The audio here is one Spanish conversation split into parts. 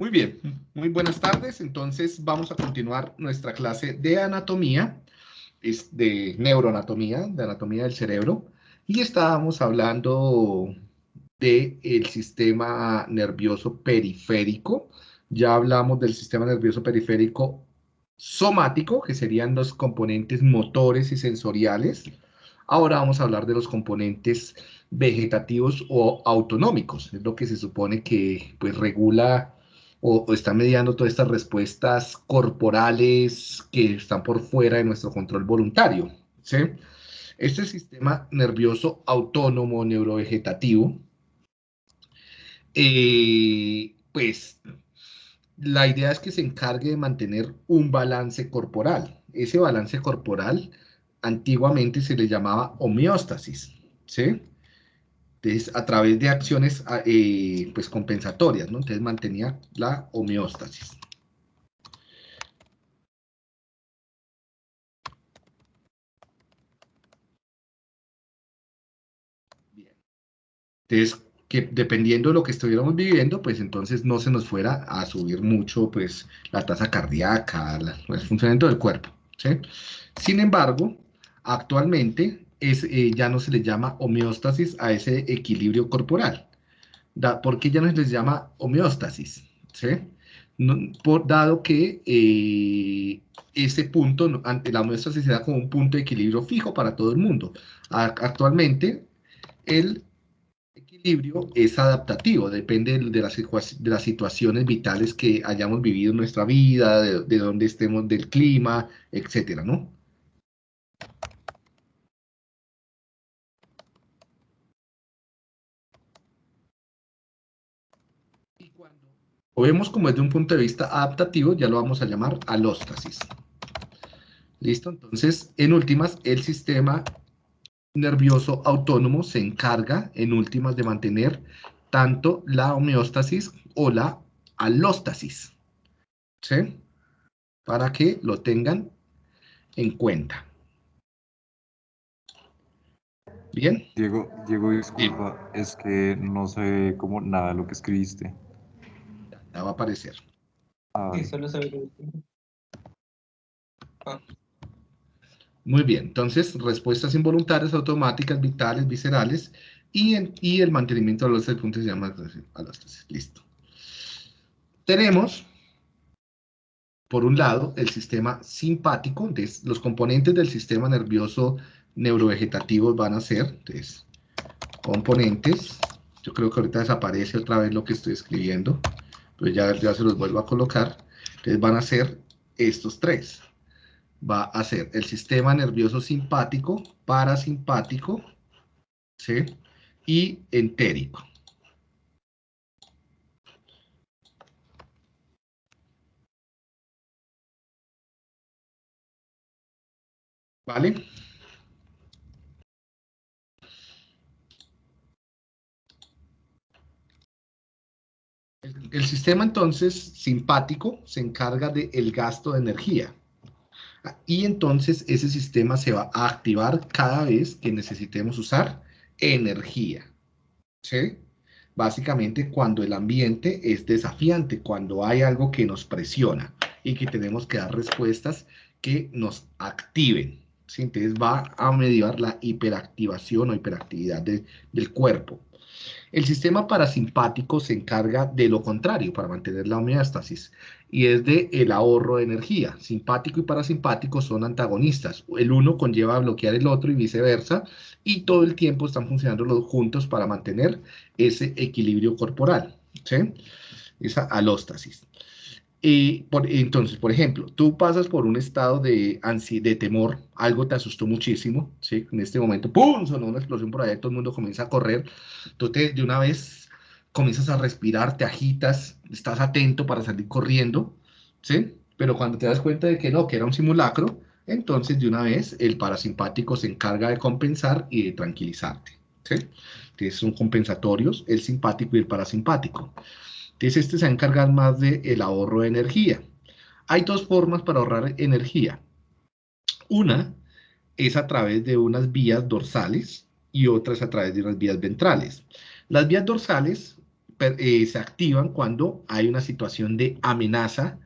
Muy bien, muy buenas tardes. Entonces vamos a continuar nuestra clase de anatomía, es de neuroanatomía, de anatomía del cerebro. Y estábamos hablando del el sistema nervioso periférico. Ya hablamos del sistema nervioso periférico somático, que serían los componentes motores y sensoriales. Ahora vamos a hablar de los componentes vegetativos o autonómicos, es lo que se supone que pues, regula o, está mediando todas estas respuestas corporales que están por fuera de nuestro control voluntario. ¿sí? Este sistema nervioso autónomo neurovegetativo, eh, pues la idea es que se encargue de mantener un balance corporal. Ese balance corporal antiguamente se le llamaba homeostasis, ¿sí? Entonces, a través de acciones ah, eh, pues, compensatorias, ¿no? Entonces mantenía la homeostasis. Bien. Entonces, que dependiendo de lo que estuviéramos viviendo, pues entonces no se nos fuera a subir mucho pues la tasa cardíaca, el funcionamiento del cuerpo. ¿sí? Sin embargo, actualmente eh, ya no se le llama homeostasis a ese equilibrio corporal. ¿Por qué ya no se les llama homeostasis? ¿Sí? por, dado que eh, ese punto, ante la homeostasis se da como un punto de equilibrio fijo para todo el mundo. actualmente, el equilibrio es adaptativo, depende de las, de las situaciones vitales que hayamos vivido en nuestra vida, de, de dónde estemos, del clima, etcétera, ¿no? Vemos como desde un punto de vista adaptativo, ya lo vamos a llamar alóstasis. ¿Listo? Entonces, en últimas, el sistema nervioso autónomo se encarga, en últimas, de mantener tanto la homeostasis o la alóstasis. ¿Sí? Para que lo tengan en cuenta. ¿Bien? Diego, Diego disculpa, es que no sé cómo nada de lo que escribiste. Ya va a aparecer. Ah, solo ah. Muy bien, entonces respuestas involuntarias, automáticas, vitales, viscerales y, y el mantenimiento de los puntos se llama alóstasis. Listo. Tenemos, por un lado, el sistema simpático, los componentes del sistema nervioso neurovegetativo van a ser, entonces, componentes, yo creo que ahorita desaparece otra vez lo que estoy escribiendo, pues ya, ya se los vuelvo a colocar. Entonces van a ser estos tres. Va a ser el sistema nervioso simpático, parasimpático, ¿sí? Y entérico. ¿Vale? El, sistema entonces simpático se encarga del gasto de energía. Y entonces ese sistema se va a activar cada vez que necesitemos usar energía. ¿Sí? Básicamente cuando el ambiente es desafiante, cuando hay algo que nos presiona y que tenemos que dar respuestas que nos activen. ¿sí? Entonces va a mediar la hiperactivación o hiperactividad del cuerpo. El sistema parasimpático se encarga de lo contrario para mantener la homeostasis y es de el ahorro de energía. Simpático y parasimpático son antagonistas. El uno conlleva bloquear el otro y viceversa y todo el tiempo están funcionando los juntos para mantener ese equilibrio corporal. Esa alóstasis. Y por, entonces, por ejemplo, tú pasas por un estado de, ansi de temor, algo te asustó muchísimo, ¿sí? En este momento, ¡pum! Sonó una explosión por allá, todo el mundo comienza a correr. Tú de una vez comienzas a respirar, te agitas, estás atento para salir corriendo, ¿sí? Pero cuando te das cuenta de que no, que era un simulacro, entonces de una vez el parasimpático se encarga de compensar y de tranquilizarte, ¿sí? Entonces son compensatorios el simpático y el parasimpático. Entonces, este se va a encargar más del ahorro de energía. Hay dos formas para ahorrar energía. Una es a través de unas vías dorsales y otra es a través de unas vías ventrales. Las vías dorsales eh, se activan cuando hay una situación de amenaza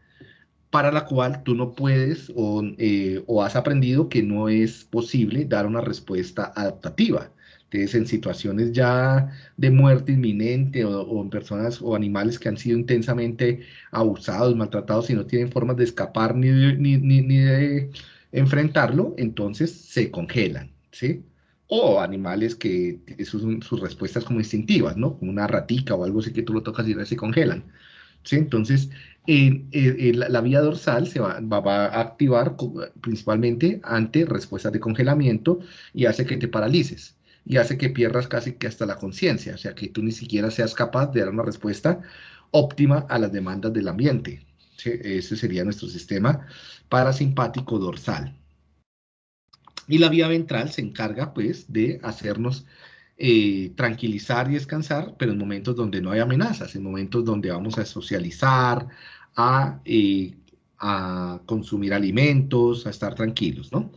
para la cual tú no puedes o, eh, o has aprendido que no es posible dar una respuesta adaptativa. Entonces, en situaciones ya de muerte inminente o, en personas o animales que han sido intensamente abusados, maltratados y no tienen formas de escapar ni ni, ni de enfrentarlo, entonces se congelan, ¿sí? O animales que sus, sus respuestas como instintivas, ¿no? Como una ratica o algo así que tú lo tocas y se congelan, ¿sí? Entonces, la, vía dorsal se va, va, a activar principalmente ante respuestas de congelamiento y hace que te paralices y hace que pierdas casi que hasta la conciencia, o sea, que tú ni siquiera seas capaz de dar una respuesta óptima a las demandas del ambiente. Ese sería nuestro sistema parasimpático dorsal. Y la vía ventral se encarga, pues, de hacernos eh, tranquilizar y descansar, pero en momentos donde no hay amenazas, en momentos donde vamos a socializar, a, eh, a consumir alimentos, a estar tranquilos, ¿no?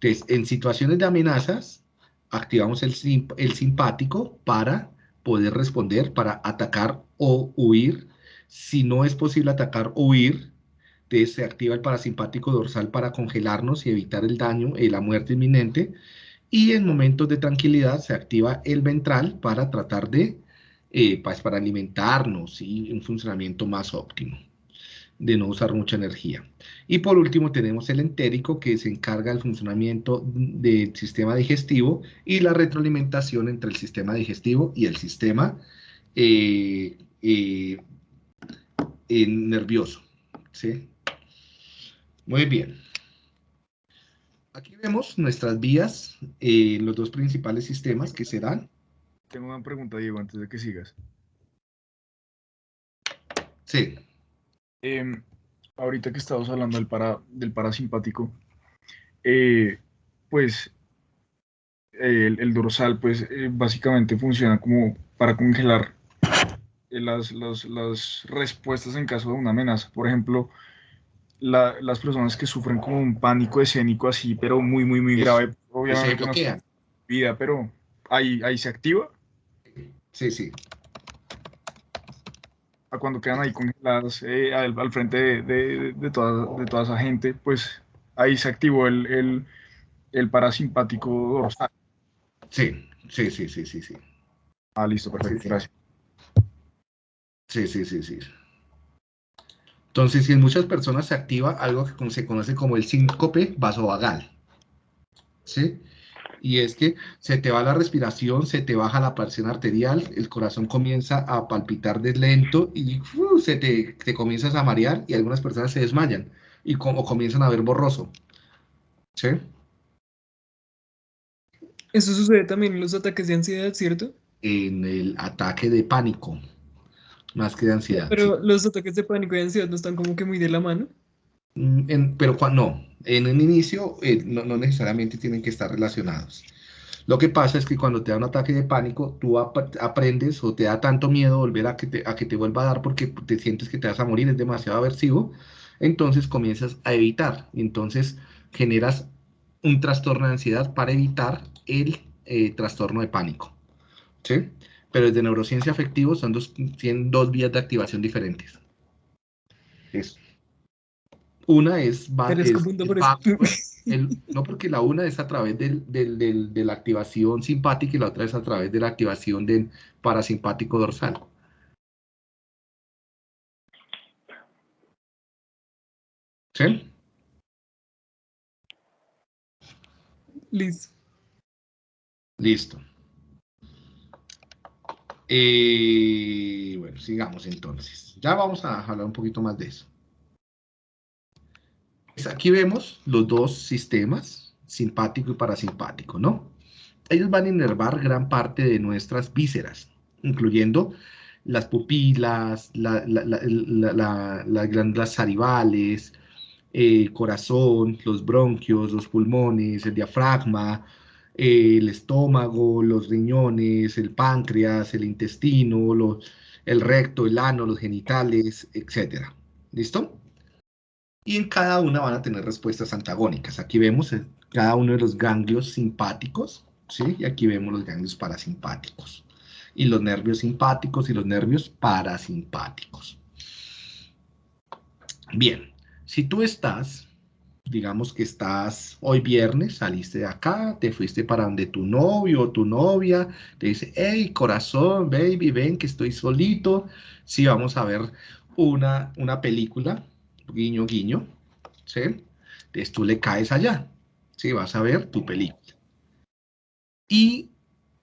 Entonces, en situaciones de amenazas, activamos el, simpático para poder responder, para atacar o huir si no es posible atacar o huir, se activa el parasimpático dorsal para congelarnos y evitar el daño y la muerte inminente. Y en momentos de tranquilidad se activa el ventral para tratar de, eh, pues, para alimentarnos y un funcionamiento más óptimo, de no usar mucha energía. Y por último tenemos el entérico que se encarga del funcionamiento del sistema digestivo y la retroalimentación entre el sistema digestivo y el sistema eh, eh, nervioso. ¿sí? Muy bien. Aquí vemos nuestras vías en los dos principales sistemas que serán. Tengo una pregunta, Diego, antes de que sigas. Sí. Em, ahorita que estamos hablando del, para, del parasimpático, eh, pues el, dorsal, pues eh, básicamente funciona como para congelar eh, las, las, respuestas en caso de una amenaza. Por ejemplo, las personas que sufren como un pánico escénico así, pero muy, muy, muy grave, obviamente no vida, pero ahí, ahí se activa. Sí, sí. A cuando quedan ahí congeladas eh, al, frente de, de, toda, de toda esa gente, pues ahí se activó el, el, parasimpático dorsal. Sí, sí, sí, sí, sí, sí. Ah, listo, perfecto, gracias. Sí, sí, sí, sí. Entonces, si en muchas personas se activa algo que se conoce como el síncope vasovagal, ¿sí? Y es que se te va la respiración, se te baja la presión arterial, el corazón comienza a palpitar de lento y se te, te, comienzas a marear y algunas personas se desmayan y como comienzan a ver borroso. ¿Sí? Eso sucede también en los ataques de ansiedad, ¿cierto? En el ataque de pánico más que de ansiedad. Pero los ataques de pánico y ansiedad no están como que muy de la mano. Mm, pero cuando, no, en un inicio eh, no, necesariamente tienen que estar relacionados. Lo que pasa es que cuando te da un ataque de pánico, tú aprendes o te da tanto miedo volver a que, te, a que te vuelva a dar porque te sientes que te vas a morir, es demasiado aversivo, entonces comienzas a evitar, y entonces generas un trastorno de ansiedad para evitar el eh, trastorno de pánico. ¿Sí? Pero desde neurociencia afectivo son dos, tienen dos vías de activación diferentes. Una es, no porque la una es a través de la activación simpática y la otra es a través de la activación del parasimpático dorsal. ¿Sí? Listo. Listo. Eh, bueno, sigamos entonces. Ya vamos a hablar un poquito más de eso. Pues aquí vemos los dos sistemas, simpático y parasimpático, ¿no? Ellos van a inervar gran parte de nuestras vísceras, incluyendo las pupilas, las glándulas salivales, el corazón, los bronquios, los pulmones, el diafragma, el estómago, los riñones, el páncreas, el intestino, el recto, el ano, los genitales, etc. ¿Listo? Y en cada una van a tener respuestas antagónicas. Aquí vemos eh, cada uno de los ganglios simpáticos, ¿sí? Y aquí vemos los ganglios parasimpáticos. y los nervios simpáticos y los nervios parasimpáticos. Bien, si tú estás, digamos que estás hoy viernes, saliste de acá, te fuiste para donde tu novio o tu novia, te dice, hey, corazón, baby, ven que estoy solito, sí, vamos a ver una, una película, guiño, guiño, ¿sí? Entonces tú le caes allá, ¿sí? Vas a ver tu película. Y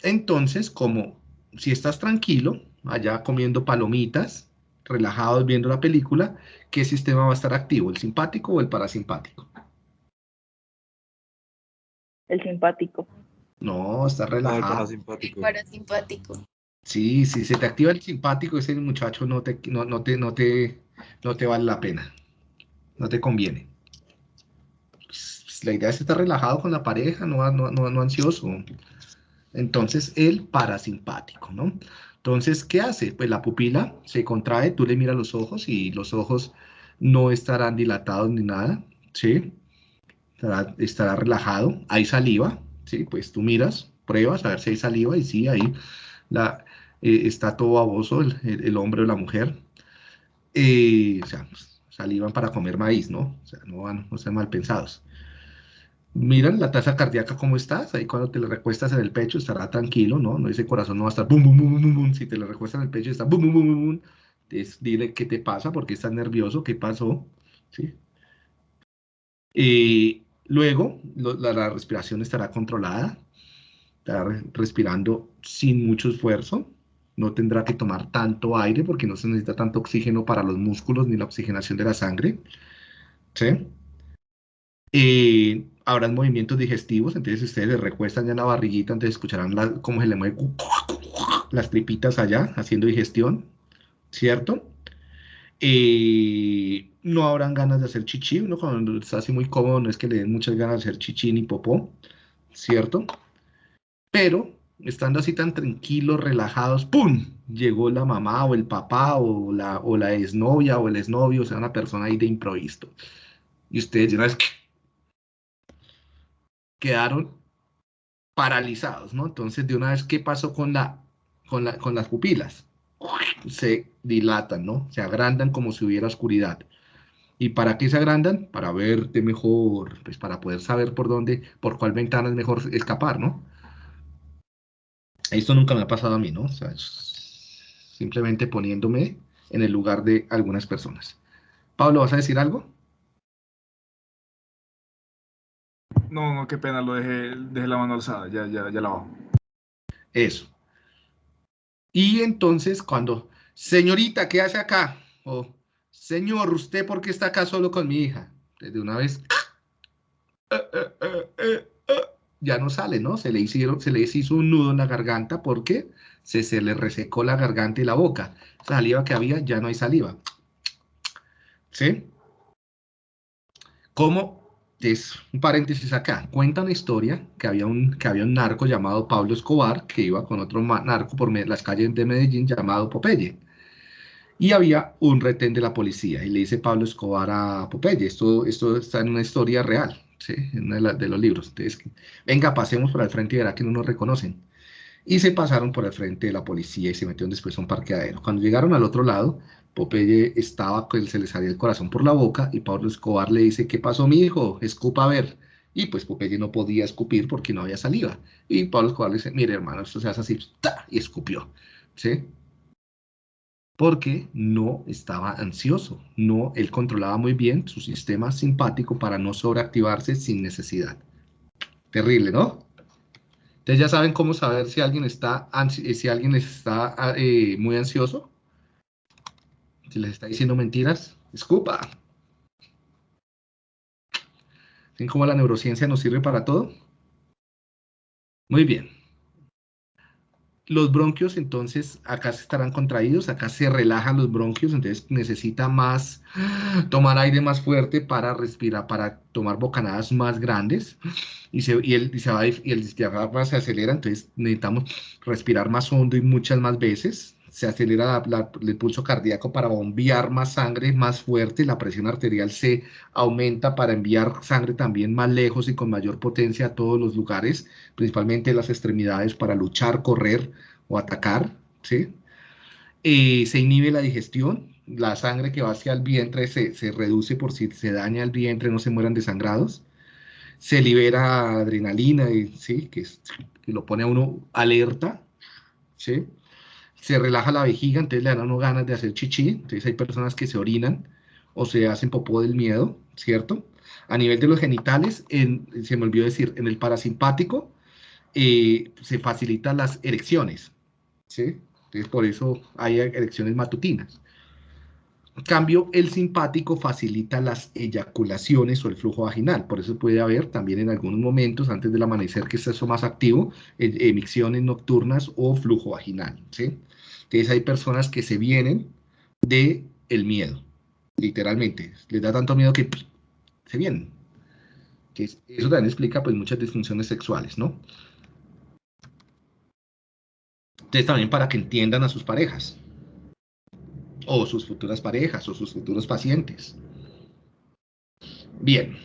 entonces, como si estás tranquilo, allá comiendo palomitas, relajados viendo la película, ¿qué sistema va a estar activo? ¿El simpático o el parasimpático? El simpático. No, está relajado. parasimpático. Parasimpático. Sí, si se te activa el simpático, ese muchacho no te, no, no te, no te, no te vale la pena. No te conviene. Pues, La idea es estar relajado con la pareja, no, no, no, no ansioso. Entonces, el parasimpático, ¿no? Entonces, ¿qué hace? Pues la pupila se contrae, tú le miras los ojos y los ojos no estarán dilatados ni nada, ¿sí? Estará, relajado. Hay saliva, ¿sí? Pues tú miras, pruebas a ver si hay saliva y sí, ahí eh, está todo baboso el, el- hombre o la mujer. Eh, o sea, pues, salivan para comer maíz, ¿no? O sea, no van, no sean mal pensados. Miran la tasa cardíaca cómo estás, ahí cuando te le recuestas en el pecho estará tranquilo, ¿no? No ese corazón no va a estar bum, bum, bum, bum, bum. Si te le recuestas en el pecho está bum, bum, bum, bum. Entonces, dile qué te pasa, por qué estás nervioso, qué pasó, ¿sí? Y luego la, la respiración estará controlada, estará re- respirando sin mucho esfuerzo, no tendrá que tomar tanto aire porque no se necesita tanto oxígeno para los músculos ni la oxigenación de la sangre, ¿sí? Eh, habrán movimientos digestivos, entonces ustedes le recuestan ya en la barriguita, entonces escucharán la- cómo se le mueve las tripitas allá haciendo digestión, ¿cierto? Eh, no habrán ganas de hacer chichi, uno cuando está así muy cómodo no es que le den muchas ganas de hacer chichi ni popó, ¿cierto? Pero estando así tan tranquilos, relajados, ¡pum! Llegó la mamá o el papá o la, o la exnovia o el exnovio, o sea, una persona ahí de improviso. Y ustedes vez quedaron paralizados, ¿no? Entonces, de una vez, ¿qué pasó con, la, con, la, con las pupilas? Se dilatan, ¿no? Se agrandan como si hubiera oscuridad. ¿Y para qué se agrandan? Para verte mejor, pues para poder saber por dónde, por cuál ventana es mejor escapar, ¿no? Esto nunca me ha pasado a mí, ¿no? O sea, simplemente poniéndome en el lugar de algunas personas. Pablo, ¿vas a decir algo? No, no, qué pena, lo dejé, dejé la mano alzada, ya, ya, ya la bajo. Eso. Y entonces cuando, señorita, ¿qué hace acá? O, señor, ¿usted por qué está acá solo con mi hija? Desde una vez, eh, eh, eh, ya no sale, ¿no? Se le hicieron, se le hizo un nudo en la garganta porque se, se le resecó la garganta y la boca. Saliva que había, ya no hay saliva. ¿Sí? ¿Cómo? Es un paréntesis acá. Cuenta una historia que había un, que había un narco llamado Pablo Escobar que iba con otro narco por las calles de Medellín llamado Popeye. Y había un retén de la policía y le dice Pablo Escobar a Popeye, esto, esto está en una historia real, ¿sí? En uno de, de los libros. Entonces, venga, pasemos por el frente y verá que no nos reconocen. Y se pasaron por el frente de la policía y se metieron después a un parqueadero. Cuando llegaron al otro lado, Popeye estaba, se le salía el corazón por la boca y Pablo Escobar le dice, ¿qué pasó, mi hijo? Escupa a ver. Y pues Popeye no podía escupir porque no había saliva. Y Pablo Escobar le dice, mire hermano, esto se hace así, ¡ta! y escupió. ¿Sí? Porque no estaba ansioso. No, él controlaba muy bien su sistema simpático para no sobreactivarse sin necesidad. Terrible, ¿no? Entonces ya saben cómo saber si alguien está, si alguien está eh, muy ansioso. Si les está diciendo mentiras, escupa. ¿Ven cómo la neurociencia nos sirve para todo? Muy bien. Los bronquios, entonces, acá se estarán contraídos, acá se relajan los bronquios, entonces necesita más, tomar aire más fuerte para respirar, para tomar bocanadas más grandes, y, se, y, el, y, se va, y el diafragma se acelera, entonces necesitamos respirar más hondo y muchas más veces, se acelera el pulso cardíaco para bombear más sangre más fuerte, la presión arterial se aumenta para enviar sangre también más lejos y con mayor potencia a todos los lugares, principalmente las extremidades para luchar, correr o atacar, ¿sí? Se inhibe la digestión, la sangre que va hacia el vientre se, se, reduce por si se daña el vientre, no se mueran desangrados. Se libera adrenalina, ¿sí? que, que lo pone a uno alerta. ¿sí? Se relaja la vejiga, entonces le dan a ganas de hacer chichi. Entonces hay personas que se orinan o se hacen popó del miedo, ¿cierto? A nivel de los genitales, en, se me olvidó decir, en el parasimpático eh, se facilitan las erecciones, ¿sí? Entonces por eso hay erecciones matutinas. En cambio, el simpático facilita las eyaculaciones o el flujo vaginal. Por eso puede haber también en algunos momentos, antes del amanecer, que es eso más activo, e, emisiones nocturnas o flujo vaginal. ¿sí? Entonces hay personas que se vienen de el miedo, literalmente. Les da tanto miedo que se vienen. eso también explica pues, muchas disfunciones sexuales, ¿no? Entonces también para que entiendan a sus parejas o sus futuras parejas o sus futuros pacientes. Bien.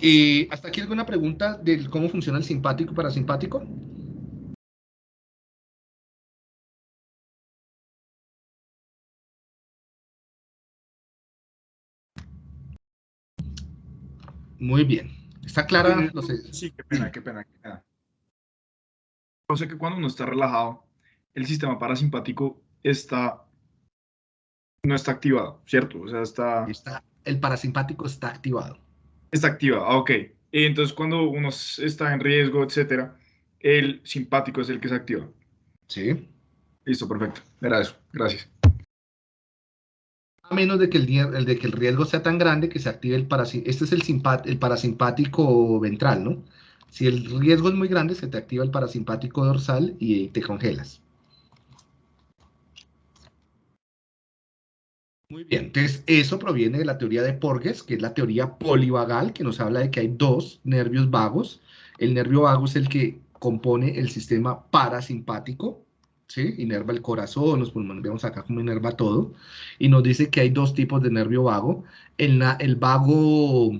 Eh, ¿Hasta aquí alguna pregunta de cómo funciona el simpático y parasimpático? Muy bien. ¿Está clara? No sé. Sí, qué pena, qué pena, qué pena. Yo sé que cuando uno está relajado, el sistema parasimpático está no está activado, ¿cierto? O sea, está... está el parasimpático está activado. Está activado, ah, ok. Entonces, cuando uno está en riesgo, etcétera, el simpático es el que se activa. Sí. Listo, perfecto. Era eso. Gracias. A menos de que el, de que el riesgo sea tan grande que se active el parasimpático. Este es el, el parasimpático ventral, ¿no? Si el riesgo es muy grande, se te activa el parasimpático dorsal y te congelas. Muy bien, entonces eso proviene de la teoría de Porges, que es la teoría polivagal, que nos habla de que hay dos nervios vagos. El nervio vago es el que compone el sistema parasimpático, ¿sí? Inerva el corazón, los pulmones, vemos acá cómo inerva todo. Y nos dice que hay dos tipos de nervio vago. El, el vago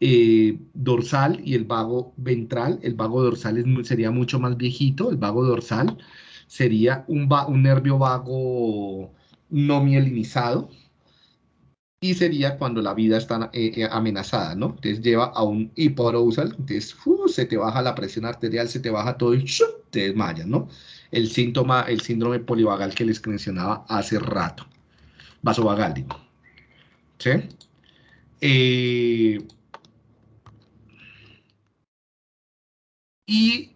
eh, dorsal y el vago ventral. El vago dorsal sería mucho más viejito, el vago dorsal sería un, un nervio vago no mielinizado, y sería cuando la vida está eh, eh, amenazada, ¿no? Entonces lleva a un hipoarousal, entonces se te baja la presión arterial, se te baja todo y te desmayas, ¿no? El síntoma, el síndrome polivagal que les mencionaba hace rato, vasovagal, digo. ¿Sí? Eh, y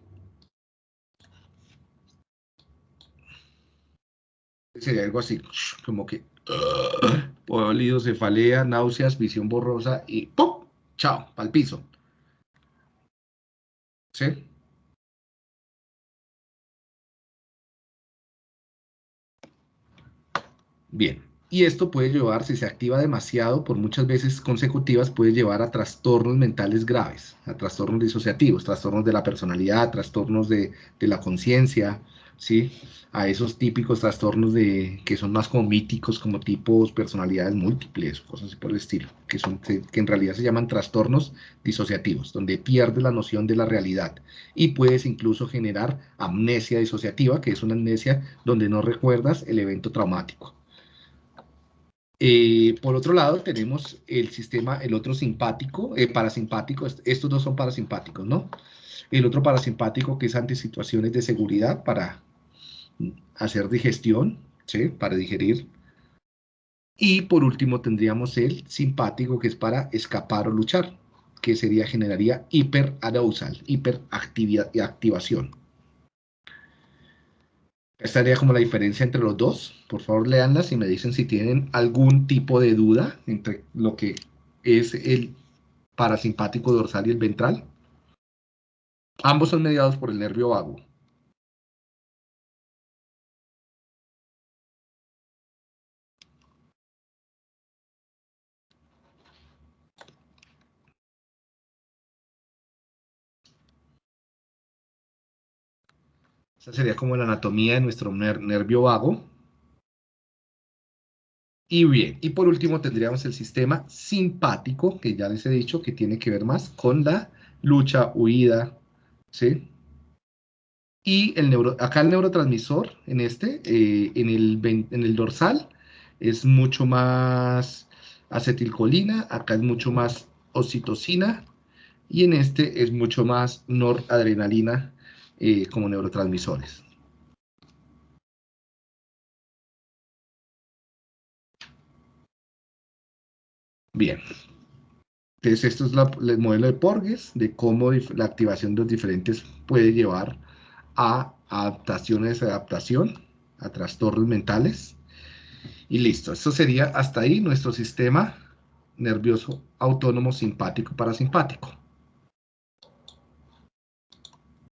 sería algo así, como que uh, cefalea, náuseas, visión borrosa y ¡pum! Chao, al piso. ¿Sí? Bien. Y esto puede llevar, si se activa demasiado, por muchas veces consecutivas, puede llevar a trastornos mentales graves, a trastornos disociativos, trastornos de la personalidad, trastornos de, de la conciencia, ¿sí? A esos típicos trastornos de, que son más como míticos, como tipos personalidades múltiples, cosas así por el estilo, que, son, que en realidad se llaman trastornos disociativos, donde pierdes la noción de la realidad y puedes incluso generar amnesia disociativa, que es una amnesia donde no recuerdas el evento traumático. Eh, por otro lado, tenemos el sistema, el otro simpático, eh, parasimpático, estos dos son parasimpáticos, ¿no? El otro parasimpático que es ante situaciones de seguridad para hacer digestión, para digerir. Y por último tendríamos el simpático que es para escapar o luchar, que sería, generaría hiperarousal, hiperactivación. Esta sería como la diferencia entre los dos. Por favor, leanlas y me dicen si tienen algún tipo de duda entre lo que es el parasimpático dorsal y el ventral. Ambos son mediados por el nervio vago. Esa sería como la anatomía de nuestro nervio vago. Y bien, y por último tendríamos el sistema simpático, que ya les he dicho que tiene que ver más con la lucha, huida, ¿sí? Y el neuro, acá el neurotransmisor, en este, eh, en, el, en el dorsal, es mucho más acetilcolina, acá es mucho más oxitocina, y en este es mucho más noradrenalina eh, como neurotransmisores. Bien. Entonces, esto es el modelo de Porges, de cómo la activación de los diferentes puede llevar a adaptaciones, adaptación, a trastornos mentales. Y listo, esto sería hasta ahí nuestro sistema nervioso autónomo simpático parasimpático.